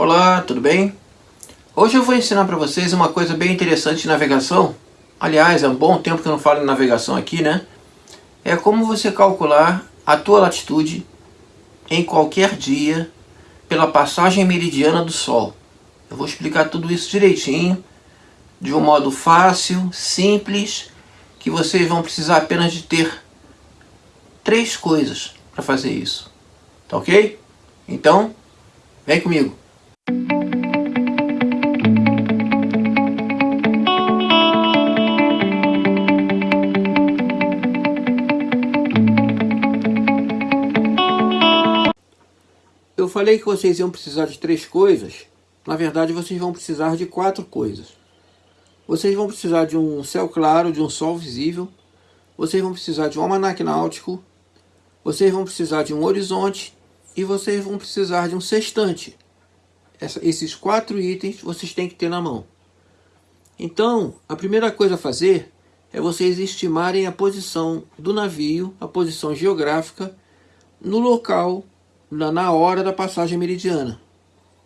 Olá, tudo bem? Hoje eu vou ensinar para vocês uma coisa bem interessante de navegação. Aliás, é um bom tempo que eu não falo em navegação aqui, né? É como você calcular a tua latitude em qualquer dia pela passagem meridiana do Sol. Eu vou explicar tudo isso direitinho, de um modo fácil, simples, que vocês vão precisar apenas de ter três coisas para fazer isso. Tá ok? Então, vem comigo. Eu falei que vocês iam precisar de três coisas. Na verdade, vocês vão precisar de quatro coisas. Vocês vão precisar de um céu claro, de um sol visível. Vocês vão precisar de um almanaque náutico. Vocês vão precisar de um horizonte. E vocês vão precisar de um sextante. Essa, esses quatro itens vocês têm que ter na mão. Então, a primeira coisa a fazer é vocês estimarem a posição do navio, a posição geográfica, no local na, hora da passagem meridiana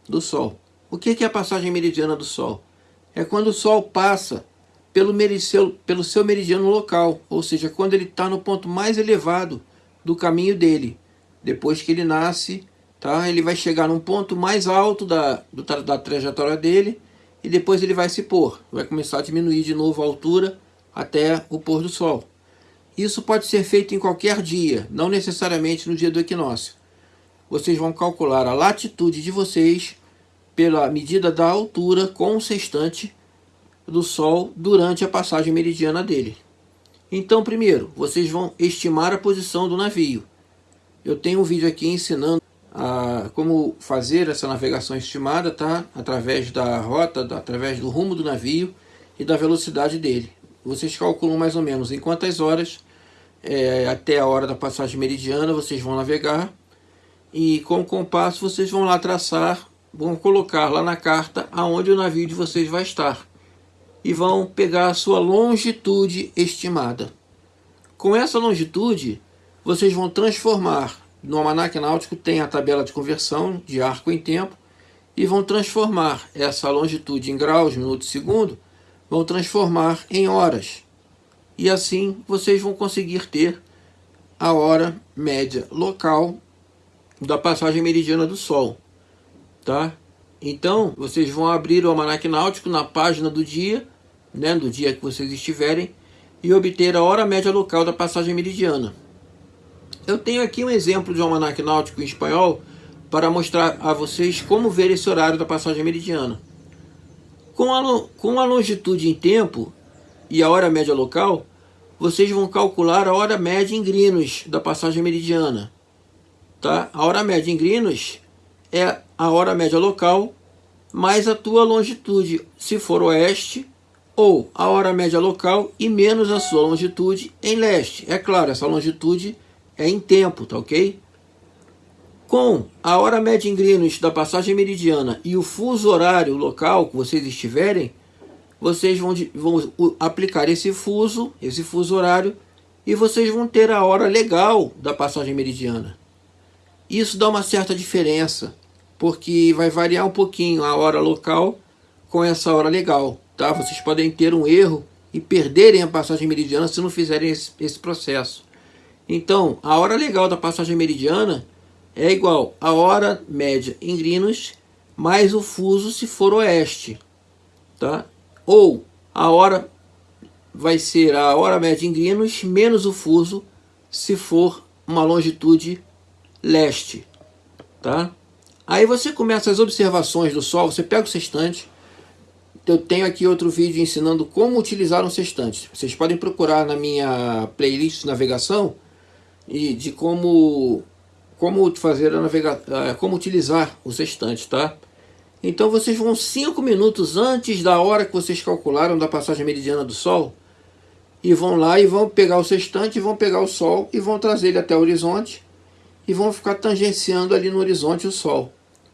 do Sol. O que é a passagem meridiana do Sol? É quando o Sol passa pelo, mericeu, pelo seu meridiano local, ou seja, quando ele está no ponto mais elevado do caminho dele. Depois que ele nasce, tá? ele vai chegar num ponto mais alto da, do, da trajetória dele e depois ele vai se pôr. Vai começar a diminuir de novo a altura até o pôr do Sol. Isso pode ser feito em qualquer dia, não necessariamente no dia do equinócio vocês vão calcular a latitude de vocês pela medida da altura com o sextante do Sol durante a passagem meridiana dele. Então, primeiro, vocês vão estimar a posição do navio. Eu tenho um vídeo aqui ensinando a como fazer essa navegação estimada, tá? Através da rota, através do rumo do navio e da velocidade dele. Vocês calculam mais ou menos em quantas horas, é, até a hora da passagem meridiana, vocês vão navegar e com o compasso vocês vão lá traçar, vão colocar lá na carta aonde o navio de vocês vai estar. E vão pegar a sua longitude estimada. Com essa longitude, vocês vão transformar, no almanac náutico tem a tabela de conversão de arco em tempo, e vão transformar essa longitude em graus, minutos, segundo, vão transformar em horas. E assim vocês vão conseguir ter a hora média local da passagem meridiana do Sol, tá? Então, vocês vão abrir o almanac náutico na página do dia, né, do dia que vocês estiverem, e obter a hora média local da passagem meridiana. Eu tenho aqui um exemplo de um almanac náutico em espanhol para mostrar a vocês como ver esse horário da passagem meridiana. Com a, com a longitude em tempo e a hora média local, vocês vão calcular a hora média em grinos da passagem meridiana. Tá? A hora média em grinos é a hora média local mais a tua longitude, se for oeste, ou a hora média local e menos a sua longitude em leste. É claro, essa longitude é em tempo, tá ok? Com a hora média em grinos da passagem meridiana e o fuso horário local que vocês estiverem, vocês vão, vão aplicar esse fuso, esse fuso horário, e vocês vão ter a hora legal da passagem meridiana. Isso dá uma certa diferença, porque vai variar um pouquinho a hora local com essa hora legal. Tá? Vocês podem ter um erro e perderem a passagem meridiana se não fizerem esse, esse processo. Então, a hora legal da passagem meridiana é igual a hora média em Greenwich mais o fuso se for oeste. Tá? Ou a hora vai ser a hora média em Greenwich menos o fuso se for uma longitude leste, tá? Aí você começa as observações do Sol, você pega o sextante, eu tenho aqui outro vídeo ensinando como utilizar um sextante. Vocês podem procurar na minha playlist de navegação e de como como fazer a navega, eh, como utilizar o sextante, tá? Então vocês vão 5 minutos antes da hora que vocês calcularam da passagem meridiana do Sol e vão lá e vão pegar o sextante, vão pegar o Sol e vão trazer ele até o horizonte e vão ficar tangenciando ali no horizonte o Sol.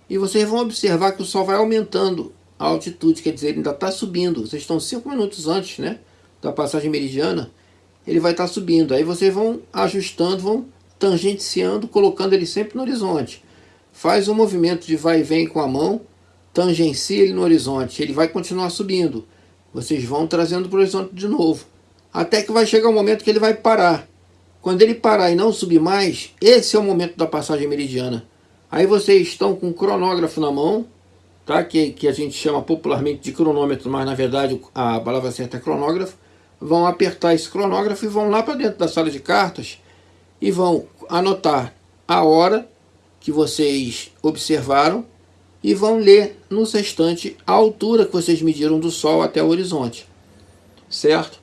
E vocês vão observar que o Sol vai aumentando a altitude, quer dizer, ele ainda está subindo. Vocês estão 5 minutos antes né, da passagem meridiana, ele vai estar tá subindo. Aí vocês vão ajustando, vão tangenciando, colocando ele sempre no horizonte. Faz um movimento de vai e vem com a mão, tangencia ele no horizonte, ele vai continuar subindo. Vocês vão trazendo para o horizonte de novo. Até que vai chegar um momento que ele vai parar. Quando ele parar e não subir mais, esse é o momento da passagem meridiana. Aí vocês estão com o cronógrafo na mão, tá? que, que a gente chama popularmente de cronômetro, mas na verdade a palavra certa é cronógrafo. Vão apertar esse cronógrafo e vão lá para dentro da sala de cartas e vão anotar a hora que vocês observaram e vão ler no sextante a altura que vocês mediram do Sol até o horizonte. Certo?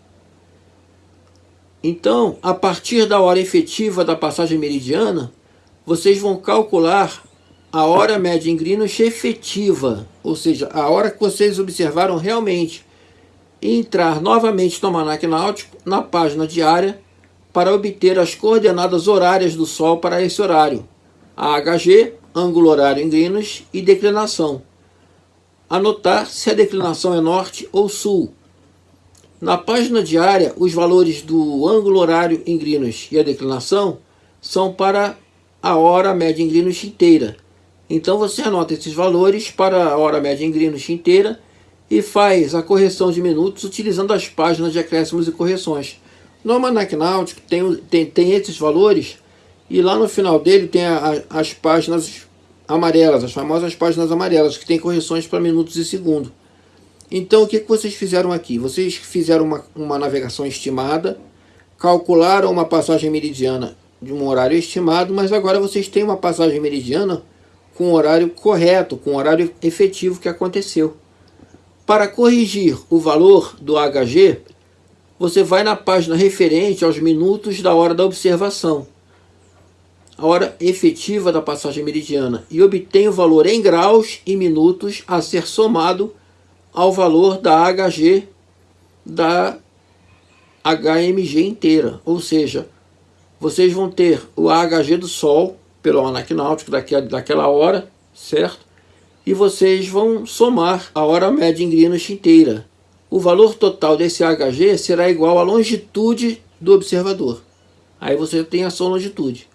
Então, a partir da hora efetiva da passagem meridiana, vocês vão calcular a hora média em Greenwich efetiva, ou seja, a hora que vocês observaram realmente, e entrar novamente no Almanac Náutico na página diária para obter as coordenadas horárias do Sol para esse horário, AHG, ângulo horário em Greenwich e declinação. Anotar se a declinação é norte ou sul, na página diária, os valores do ângulo horário em Greenwich e a declinação são para a hora média em Greenwich inteira. Então você anota esses valores para a hora média em Greenwich inteira e faz a correção de minutos utilizando as páginas de acréscimos e correções. No Almanac Náutico tem, tem, tem esses valores e lá no final dele tem a, a, as páginas amarelas, as famosas páginas amarelas, que tem correções para minutos e segundo. Então, o que, que vocês fizeram aqui? Vocês fizeram uma, uma navegação estimada, calcularam uma passagem meridiana de um horário estimado, mas agora vocês têm uma passagem meridiana com horário correto, com horário efetivo que aconteceu. Para corrigir o valor do HG, você vai na página referente aos minutos da hora da observação, a hora efetiva da passagem meridiana, e obtém o valor em graus e minutos a ser somado ao valor da HG da HMG inteira. Ou seja, vocês vão ter o AHG do Sol pelo almanac náutico daquela hora, certo? E vocês vão somar a hora média em Greenwich inteira. O valor total desse AHG será igual à longitude do observador. Aí você tem a sua longitude.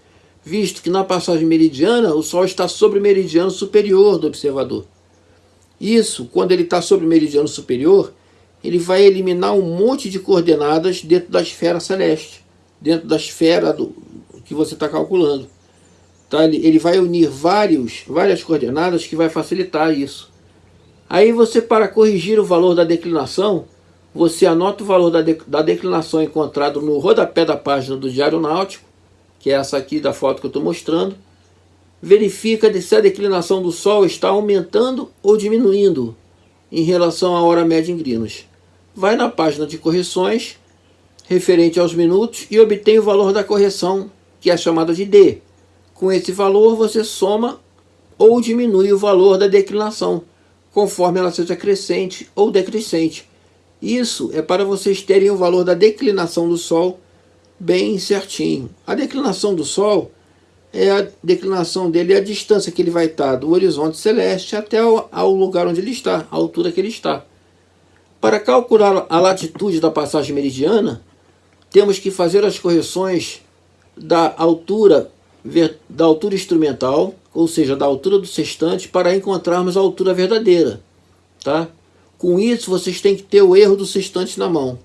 Visto que na passagem meridiana o Sol está sobre o meridiano superior do observador. Isso, quando ele está sobre o meridiano superior, ele vai eliminar um monte de coordenadas dentro da esfera celeste, dentro da esfera do, que você está calculando. Tá? Ele, ele vai unir vários, várias coordenadas que vai facilitar isso. Aí você, para corrigir o valor da declinação, você anota o valor da, de, da declinação encontrado no rodapé da página do Diário Náutico, que é essa aqui da foto que eu estou mostrando, verifica se a declinação do Sol está aumentando ou diminuindo em relação à hora média em Greenwich. Vai na página de correções, referente aos minutos, e obtém o valor da correção, que é chamada de D. Com esse valor, você soma ou diminui o valor da declinação, conforme ela seja crescente ou decrescente. Isso é para vocês terem o valor da declinação do Sol bem certinho. A declinação do Sol é a declinação dele, é a distância que ele vai estar do horizonte celeste até ao lugar onde ele está, a altura que ele está. Para calcular a latitude da passagem meridiana, temos que fazer as correções da altura, da altura instrumental, ou seja, da altura do sextante, para encontrarmos a altura verdadeira. Tá? Com isso, vocês têm que ter o erro do sextante na mão.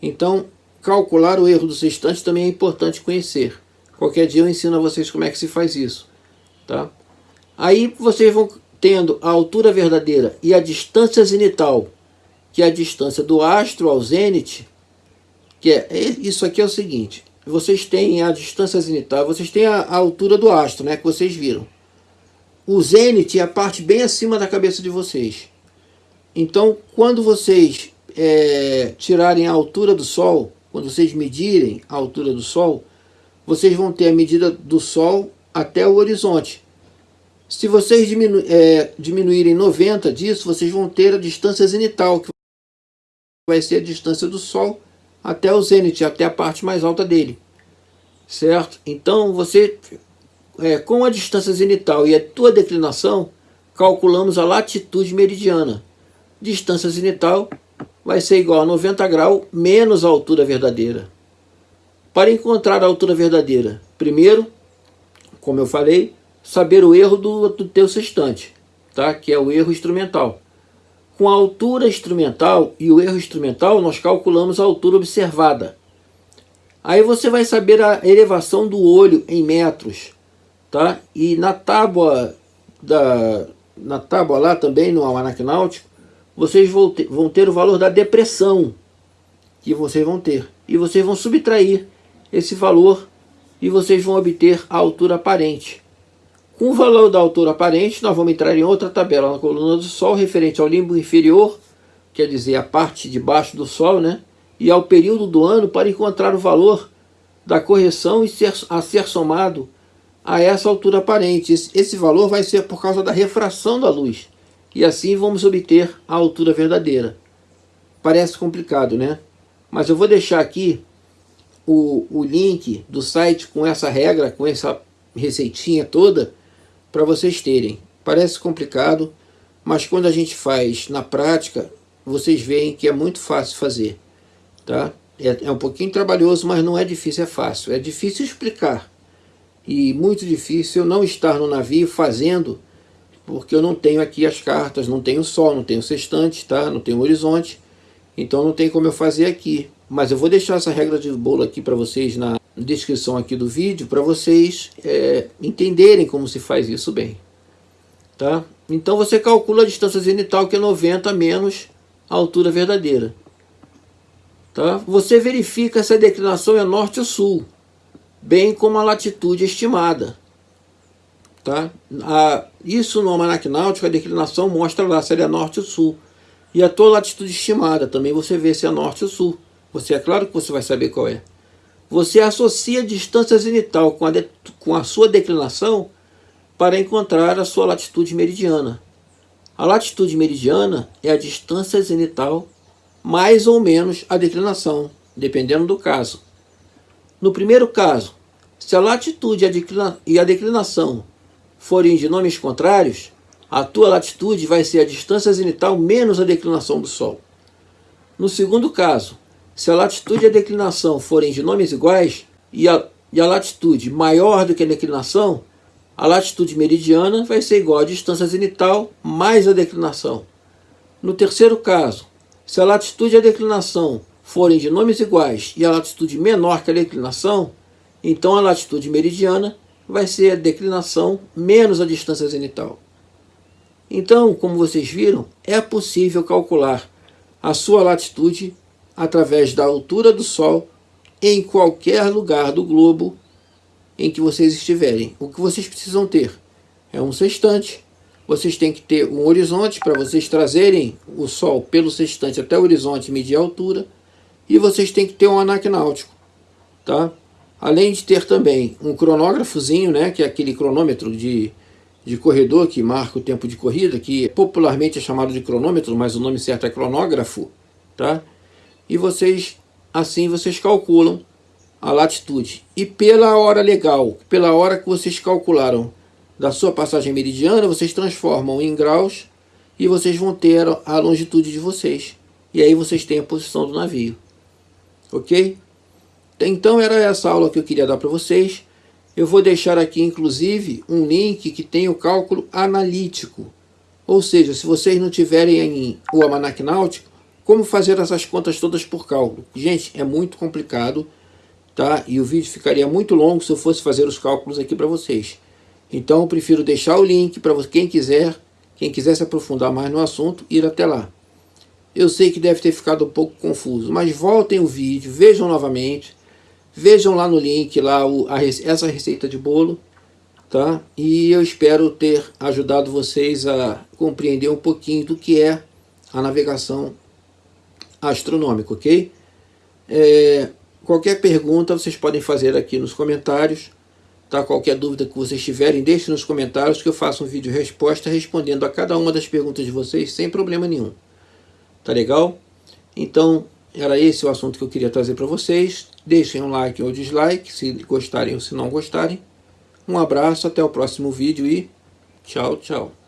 Então, calcular o erro do sextante também é importante conhecer. Qualquer dia eu ensino a vocês como é que se faz isso. Tá? Aí vocês vão tendo a altura verdadeira e a distância zenital, que é a distância do astro ao zênite, que é, é isso aqui é o seguinte, vocês têm a distância zenital, vocês têm a, a altura do astro, né, que vocês viram. O zênite é a parte bem acima da cabeça de vocês. Então, quando vocês é, tirarem a altura do Sol, quando vocês medirem a altura do Sol, vocês vão ter a medida do Sol até o horizonte. Se vocês diminu é, diminuírem 90 disso, vocês vão ter a distância zenital, que vai ser a distância do Sol até o zênite, até a parte mais alta dele. Certo? Então, você, é, com a distância zenital e a tua declinação, calculamos a latitude meridiana. Distância zenital vai ser igual a 90 graus menos a altura verdadeira. Para encontrar a altura verdadeira, primeiro, como eu falei, saber o erro do, do teu sextante. tá? que é o erro instrumental. Com a altura instrumental e o erro instrumental, nós calculamos a altura observada. Aí você vai saber a elevação do olho em metros. Tá? E na tábua, da, na tábua lá também, no almanac náutico, vocês vão ter, vão ter o valor da depressão que vocês vão ter. E vocês vão subtrair esse valor e vocês vão obter a altura aparente. Com o valor da altura aparente, nós vamos entrar em outra tabela na coluna do Sol, referente ao limbo inferior, quer dizer, a parte de baixo do Sol, né? e ao período do ano para encontrar o valor da correção e ser, a ser somado a essa altura aparente. Esse, esse valor vai ser por causa da refração da luz, e assim vamos obter a altura verdadeira. Parece complicado, né? Mas eu vou deixar aqui o, o link do site com essa regra, com essa receitinha toda, para vocês terem. Parece complicado, mas quando a gente faz na prática, vocês veem que é muito fácil fazer. Tá? É, é um pouquinho trabalhoso, mas não é difícil, é fácil. É difícil explicar. E muito difícil não estar no navio fazendo, porque eu não tenho aqui as cartas, não tenho sol, não tenho sextante, tá? não tenho horizonte. Então não tem como eu fazer aqui. Mas eu vou deixar essa regra de bolo aqui para vocês na descrição aqui do vídeo para vocês é, entenderem como se faz isso bem. Tá? Então você calcula a distância zenital que é 90 menos a altura verdadeira. Tá? Você verifica se a declinação é norte ou sul, bem como a latitude estimada. Tá? A, isso no almanac náutico, a declinação mostra lá se ele é norte ou sul. E a tua latitude estimada, também você vê se é norte ou sul. Você é claro que você vai saber qual é. Você associa a distância zenital com a, de, com a sua declinação para encontrar a sua latitude meridiana. A latitude meridiana é a distância zenital mais ou menos a declinação, dependendo do caso. No primeiro caso, se a latitude e a declinação forem de nomes contrários, a tua latitude vai ser a distância zenital menos a declinação do Sol. No segundo caso, se a latitude e a declinação forem de nomes iguais e a, e a latitude maior do que a declinação, a latitude meridiana vai ser igual à distância zenital mais a declinação. No terceiro caso, se a latitude e a declinação forem de nomes iguais e a latitude menor que a declinação, então a latitude meridiana vai ser a declinação menos a distância zenital. Então, como vocês viram, é possível calcular a sua latitude através da altura do Sol em qualquer lugar do globo em que vocês estiverem. O que vocês precisam ter é um sextante, vocês têm que ter um horizonte para vocês trazerem o Sol pelo sextante até o horizonte e medir a altura, e vocês têm que ter um náutico, tá? Além de ter também um cronógrafozinho, né, que é aquele cronômetro de, de corredor que marca o tempo de corrida, que popularmente é chamado de cronômetro, mas o nome certo é cronógrafo, tá? e vocês assim vocês calculam a latitude. E pela hora legal, pela hora que vocês calcularam da sua passagem meridiana, vocês transformam em graus e vocês vão ter a longitude de vocês. E aí vocês têm a posição do navio. Ok? Então era essa aula que eu queria dar para vocês. Eu vou deixar aqui, inclusive, um link que tem o cálculo analítico. Ou seja, se vocês não tiverem o Almanac Náutico, como fazer essas contas todas por cálculo? Gente, é muito complicado, tá? E o vídeo ficaria muito longo se eu fosse fazer os cálculos aqui para vocês. Então eu prefiro deixar o link para quem quiser, quem quiser se aprofundar mais no assunto, ir até lá. Eu sei que deve ter ficado um pouco confuso, mas voltem o vídeo, vejam novamente, vejam lá no link lá o, a, essa receita de bolo, tá? E eu espero ter ajudado vocês a compreender um pouquinho do que é a navegação astronômico, ok? É, qualquer pergunta vocês podem fazer aqui nos comentários, tá? Qualquer dúvida que vocês tiverem, deixe nos comentários que eu faço um vídeo resposta respondendo a cada uma das perguntas de vocês sem problema nenhum. Tá legal? Então, era esse o assunto que eu queria trazer para vocês. Deixem um like ou dislike, se gostarem ou se não gostarem. Um abraço, até o próximo vídeo e tchau, tchau.